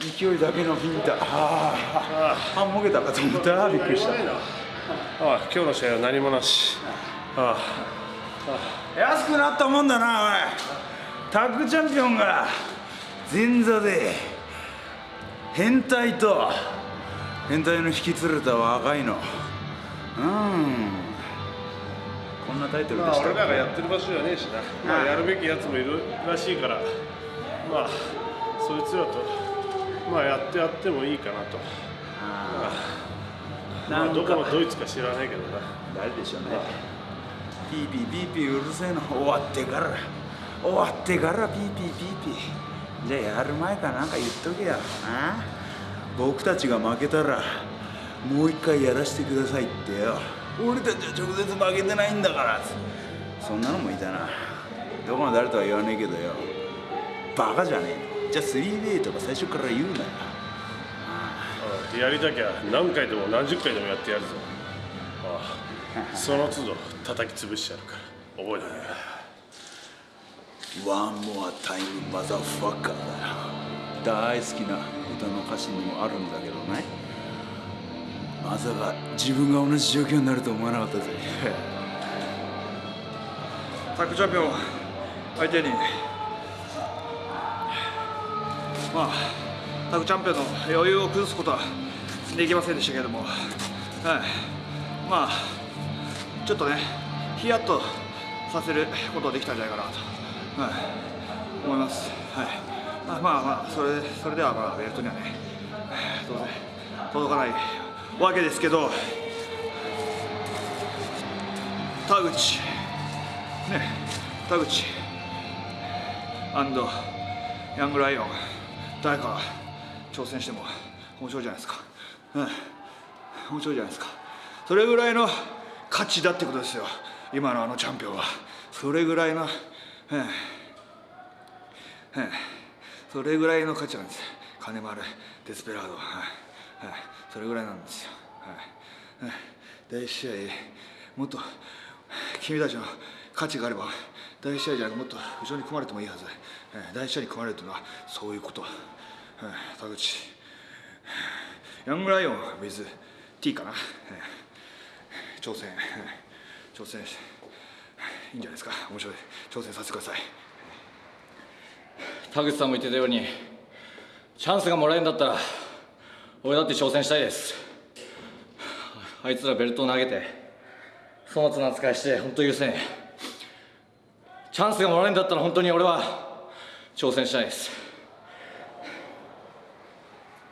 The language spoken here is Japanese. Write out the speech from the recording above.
勢いだけのフィンタああ半もげたかと思った。びっくりした。ああ今日の試合は何もなし。あ安くなったもんだなおい。タッグチャンピオンが。前座で。変態と。変態の引き連れた若いの。うん。こんなタイトルまあでした俺らがやってる場所じゃねえしな、まあ、やるべきやつもいるらしいから。まあそいつらとまあやってやってもいいかなと。まあどこのどいつか知らないけどな。誰でしょうね。ピーピーピーピーうるせえの終わってから。終わってからピーピーピーピー。じゃあやる前かなんか言っとけよ。な僕たちが負けたらもう一回やらせてくださいってよ。俺たちは直接負けてないんだから。そんなのもいたな。どこの誰とは言わねえけどよ。バカじゃねえのじゃあ 3way とか最初から言うなよ。うんやりたきゃ何回でも何十回でもやってやるぞ。ああその都度叩き潰してやるから。覚えておけ。ワンモアタイムマザーファッカーだよ大好きな歌の歌詞にもあるんだけどね。まさか自分が同じ状況になると思わなかったぜ。タッグチャンピオン相手にまあタッグチャンピオンの余裕を崩すことはできませんでしたけれども。はい。まあちょっとねヒヤッとさせることができたんじゃないかなと。はい、思います。はい。まあまあそれそれではまあベルトにはね当然届かないわけですけど、田口。ね。田口。アンドヤングライオン誰か挑戦しても面白いじゃないですか。うん。面白いじゃないですか。それぐらいの価値だってことですよ。今のあのチャンピオンはそれぐらいの。ええええそれぐらいの価値なんです金丸デスペラードはい、はい、それぐらいなんですよ、はい、第一試合もっと君たちの価値があれば第一試合じゃもっと後ろに組まれてもいいはず、ええ第一試合に組まれるというのはそういうこと、はい、田口。ヤングライオン with T かな、ええ挑戦、挑戦いいんじゃないですか。面白い。挑戦させてください。田口さんも言ってたようにチャンスがもらえるんだったら俺だって挑戦したいです。あいつらベルトを投げて粗末な扱いして本当許せねえ。チャンスがもらえるんだったら本当に俺は挑戦したいです。